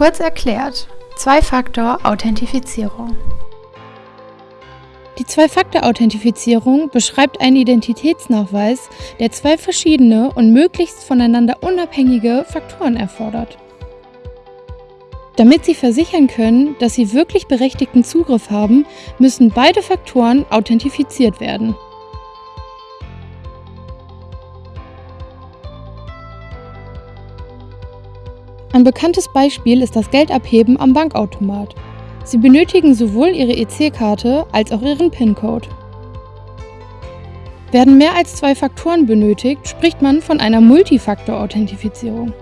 Kurz erklärt, Zwei-Faktor-Authentifizierung. Die Zwei-Faktor-Authentifizierung beschreibt einen Identitätsnachweis, der zwei verschiedene und möglichst voneinander unabhängige Faktoren erfordert. Damit Sie versichern können, dass Sie wirklich berechtigten Zugriff haben, müssen beide Faktoren authentifiziert werden. Ein bekanntes Beispiel ist das Geldabheben am Bankautomat. Sie benötigen sowohl Ihre EC-Karte als auch Ihren PIN-Code. Werden mehr als zwei Faktoren benötigt, spricht man von einer Multifaktor-Authentifizierung.